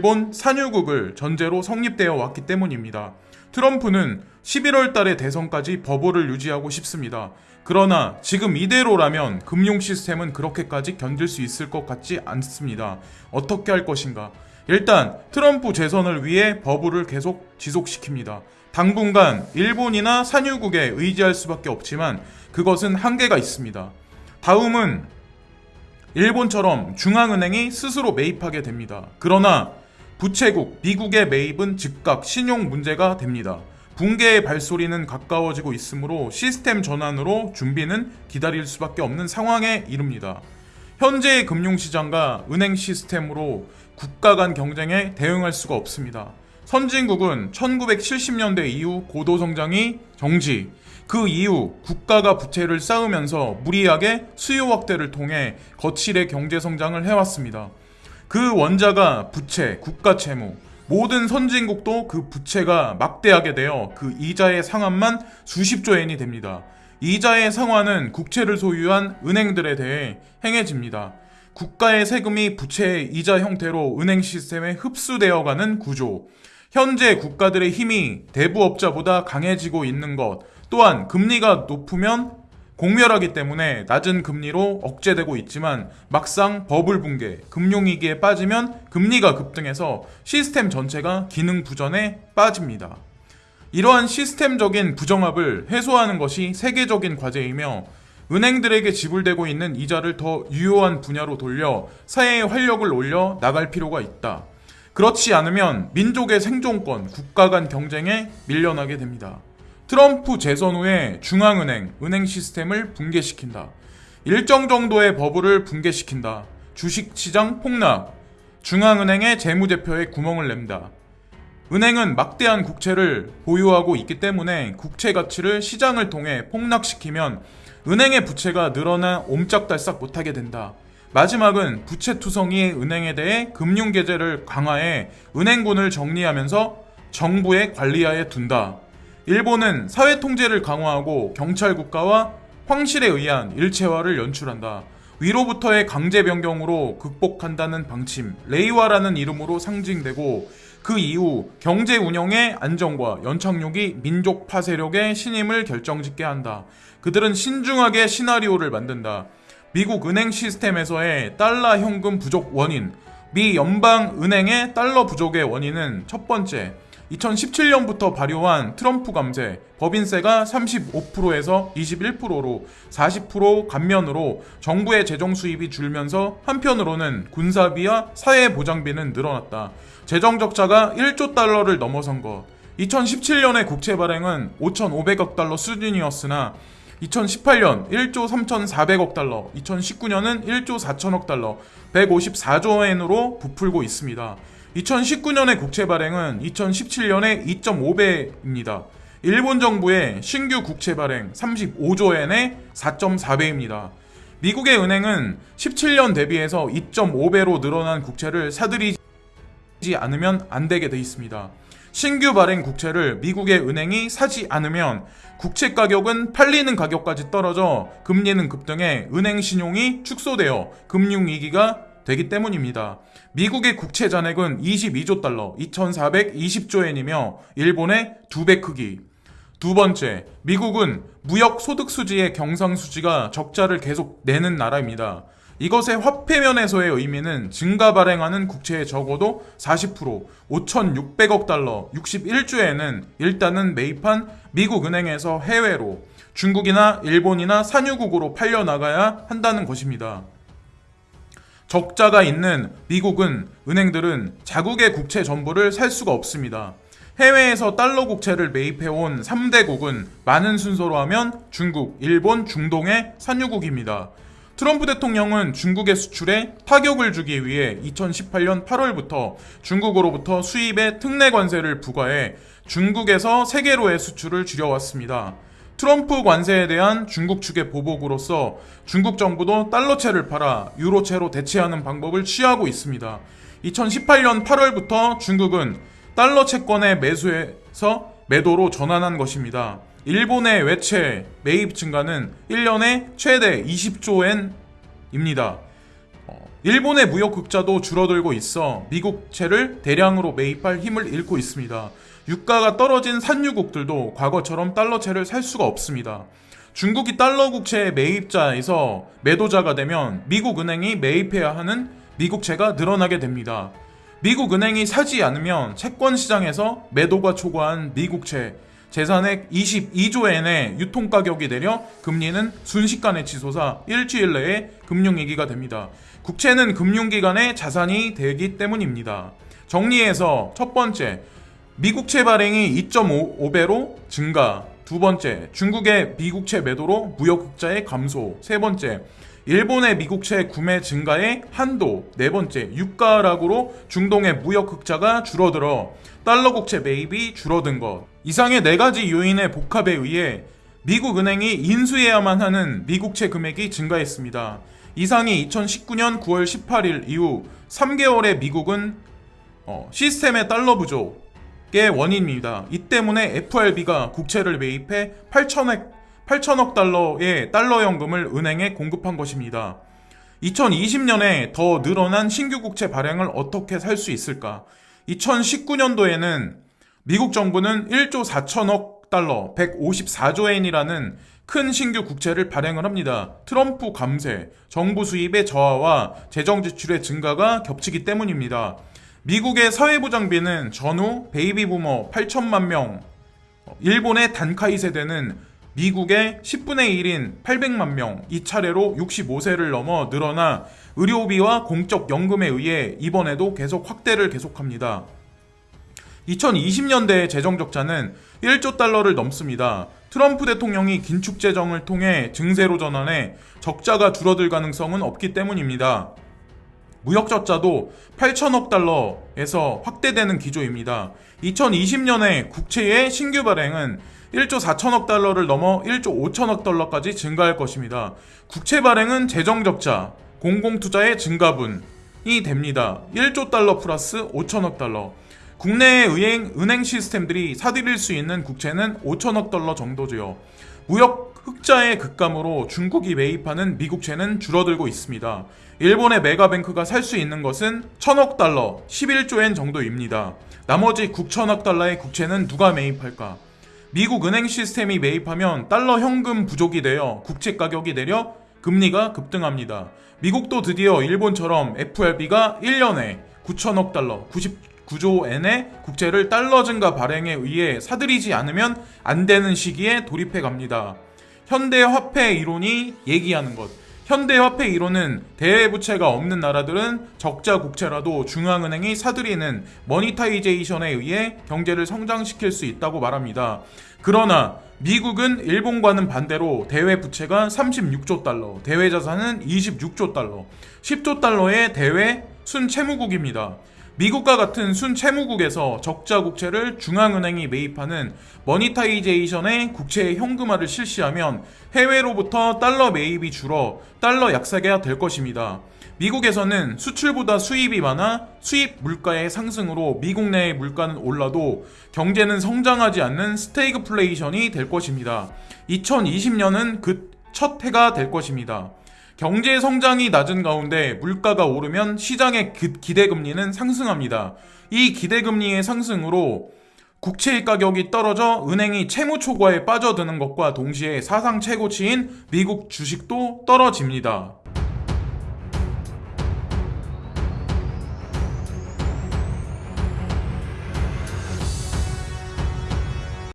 일본 산유국을 전제로 성립되어 왔기 때문입니다. 트럼프는 11월 달에 대선까지 버블을 유지하고 싶습니다. 그러나 지금 이대로라면 금융 시스템은 그렇게까지 견딜 수 있을 것 같지 않습니다. 어떻게 할 것인가? 일단 트럼프 재선을 위해 버블을 계속 지속시킵니다. 당분간 일본이나 산유국에 의지할 수밖에 없지만 그것은 한계가 있습니다. 다음은 일본처럼 중앙은행이 스스로 매입하게 됩니다. 그러나 부채국 미국의 매입은 즉각 신용 문제가 됩니다. 붕괴의 발소리는 가까워지고 있으므로 시스템 전환으로 준비는 기다릴 수밖에 없는 상황에 이릅니다. 현재의 금융시장과 은행 시스템으로 국가 간 경쟁에 대응할 수가 없습니다. 선진국은 1970년대 이후 고도성장이 정지, 그 이후 국가가 부채를 쌓으면서 무리하게 수요 확대를 통해 거칠의 경제 성장을 해왔습니다. 그 원자가 부채, 국가 채무, 모든 선진국도 그 부채가 막대하게 되어 그 이자의 상환만 수십조 엔이 됩니다. 이자의 상환은 국채를 소유한 은행들에 대해 행해집니다. 국가의 세금이 부채의 이자 형태로 은행 시스템에 흡수되어가는 구조. 현재 국가들의 힘이 대부업자보다 강해지고 있는 것, 또한 금리가 높으면 공멸하기 때문에 낮은 금리로 억제되고 있지만 막상 버블 붕괴, 금융위기에 빠지면 금리가 급등해서 시스템 전체가 기능 부전에 빠집니다. 이러한 시스템적인 부정합을 해소하는 것이 세계적인 과제이며 은행들에게 지불되고 있는 이자를 더 유효한 분야로 돌려 사회의 활력을 올려 나갈 필요가 있다. 그렇지 않으면 민족의 생존권, 국가 간 경쟁에 밀려나게 됩니다. 트럼프 재선 후에 중앙은행, 은행 시스템을 붕괴시킨다. 일정 정도의 버블을 붕괴시킨다. 주식시장 폭락. 중앙은행의 재무제표에 구멍을 낸다. 은행은 막대한 국채를 보유하고 있기 때문에 국채 가치를 시장을 통해 폭락시키면 은행의 부채가 늘어나 옴짝달싹 못하게 된다. 마지막은 부채 투성이의 은행에 대해 금융계제를 강화해 은행군을 정리하면서 정부의 관리하에 둔다. 일본은 사회 통제를 강화하고 경찰 국가와 황실에 의한 일체화를 연출한다. 위로부터의 강제 변경으로 극복한다는 방침, 레이와라는 이름으로 상징되고 그 이후 경제 운영의 안정과 연착륙이 민족 파 세력의 신임을 결정짓게 한다. 그들은 신중하게 시나리오를 만든다. 미국 은행 시스템에서의 달러 현금 부족 원인, 미 연방 은행의 달러 부족의 원인은 첫 번째, 2017년부터 발효한 트럼프 감세, 법인세가 35%에서 21%로 40% 감면으로 정부의 재정 수입이 줄면서 한편으로는 군사비와 사회보장비는 늘어났다. 재정 적자가 1조 달러를 넘어선 것. 2017년의 국채 발행은 5,500억 달러 수준이었으나 2018년 1조 3,400억 달러, 2019년은 1조 4천억 달러, 154조 엔으로 부풀고 있습니다. 2019년의 국채 발행은 2017년의 2.5배입니다. 일본 정부의 신규 국채 발행 35조엔의 4.4배입니다. 미국의 은행은 17년 대비해서 2.5배로 늘어난 국채를 사들이지 않으면 안 되게 돼 있습니다. 신규 발행 국채를 미국의 은행이 사지 않으면 국채 가격은 팔리는 가격까지 떨어져 금리는 급등해 은행 신용이 축소되어 금융위기가 되기 때문입니다. 미국의 국채 잔액은 22조 달러, 2,420조 엔이며 일본의 두배 크기. 두 번째, 미국은 무역 소득 수지의 경상 수지가 적자를 계속 내는 나라입니다. 이것의 화폐면에서의 의미는 증가 발행하는 국채의 적어도 40% 5,600억 달러 61조에는 일단은 매입한 미국 은행에서 해외로 중국이나 일본이나 산유국으로 팔려나가야 한다는 것입니다. 적자가 있는 미국은 은행들은 자국의 국채 전부를 살 수가 없습니다. 해외에서 달러 국채를 매입해온 3대국은 많은 순서로 하면 중국, 일본, 중동의 산유국입니다. 트럼프 대통령은 중국의 수출에 타격을 주기 위해 2018년 8월부터 중국으로부터 수입에 특례 관세를 부과해 중국에서 세계로의 수출을 줄여왔습니다. 트럼프 관세에 대한 중국 측의 보복으로서 중국 정부도 달러채를 팔아 유로채로 대체하는 방법을 취하고 있습니다. 2018년 8월부터 중국은 달러 채권의 매수에서 매도로 전환한 것입니다. 일본의 외채 매입 증가는 1년에 최대 20조 엔입니다. 어, 일본의 무역 극자도 줄어들고 있어 미국채를 대량으로 매입할 힘을 잃고 있습니다. 유가가 떨어진 산유국들도 과거처럼 달러채를 살 수가 없습니다. 중국이 달러 국채의 매입자에서 매도자가 되면 미국 은행이 매입해야 하는 미국채가 늘어나게 됩니다. 미국 은행이 사지 않으면 채권 시장에서 매도가 초과한 미국채 재산액 22조엔의 유통 가격이 내려 금리는 순식간에 치솟아 일주일 내에 금융위기가 됩니다. 국채는 금융기관의 자산이 되기 때문입니다. 정리해서 첫 번째, 미국채 발행이 2.5배로 증가. 두 번째, 중국의 미국채 매도로 무역 흑자의 감소. 세 번째, 일본의 미국채 구매 증가의 한도. 네 번째, 유가 하락으로 중동의 무역 흑자가 줄어들어 달러 국채 매입이 줄어든 것. 이상의 네 가지 요인의 복합에 의해 미국 은행이 인수해야만 하는 미국채 금액이 증가했습니다. 이상이 2019년 9월 18일 이후 3개월의 미국은 어, 시스템의 달러 부족 의 원인입니다. 이 때문에 FRB가 국채를 매입해 8천억 8천억 달러의 달러 연금을 은행에 공급한 것입니다. 2020년에 더 늘어난 신규 국채 발행을 어떻게 살 수 있을까? 2019년도에는 미국 정부는 1조 4천억 달러, 154조 엔이라는 큰 신규 국채를 발행을 합니다. 트럼프 감세, 정부 수입의 저하와 재정 지출의 증가가 겹치기 때문입니다. 미국의 사회보장비는 전후 베이비 부머 8천만 명, 일본의 단카이 세대는 미국의 10분의 1인 800만 명, 이 차례로 65세를 넘어 늘어나 의료비와 공적 연금에 의해 이번에도 계속 확대를 계속합니다. 2020년대 재정 적자는 1조 달러를 넘습니다. 트럼프 대통령이 긴축 재정을 통해 증세로 전환해 적자가 줄어들 가능성은 없기 때문입니다. 무역 적자도 8천억 달러에서 확대되는 기조입니다. 2020년에 국채의 신규 발행은 1조 4천억 달러를 넘어 1조 5천억 달러까지 증가할 것입니다. 국채 발행은 재정 적자, 공공투자의 증가분이 됩니다. 1조 달러 플러스 5천억 달러. 국내의 은행, 은행 시스템들이 사들일 수 있는 국채는 5천억 달러 정도죠. 무역 흑자의 급감으로 중국이 매입하는 미국채는 줄어들고 있습니다. 일본의 메가뱅크가 살 수 있는 것은 천억 달러, 11조엔 정도입니다. 나머지 9천억 달러의 국채는 누가 매입할까? 미국 은행 시스템이 매입하면 달러 현금 부족이 되어 국채 가격이 내려 금리가 급등합니다. 미국도 드디어 일본처럼 FRB가 1년에 9천억 달러, 99조 엔의 국채를 달러 증가 발행에 의해 사들이지 않으면 안 되는 시기에 돌입해 갑니다. 현대 화폐 이론이 얘기하는 것. 현대 화폐 이론은 대외부채가 없는 나라들은 적자 국채라도 중앙은행이 사들이는 monetization에 의해 경제를 성장시킬 수 있다고 말합니다. 그러나 미국은 일본과는 반대로 대외 부채가 36조 달러, 대외 자산은 26조 달러, 10조 달러의 대외 순채무국입니다. 미국과 같은 순채무국에서 적자 국채를 중앙은행이 매입하는 monetization의 국채 현금화를 실시하면 해외로부터 달러 매입이 줄어 달러 약세가 될 것입니다. 미국에서는 수출보다 수입이 많아 수입 물가의 상승으로 미국 내의 물가는 올라도 경제는 성장하지 않는 스태그플레이션이 될 것입니다. 2020년은 그 첫 해가 될 것입니다. 경제 성장이 낮은 가운데 물가가 오르면 시장의 기대금리는 상승합니다. 이 기대금리의 상승으로 국채 가격이 떨어져 은행이 채무 초과에 빠져드는 것과 동시에 사상 최고치인 미국 주식도 떨어집니다.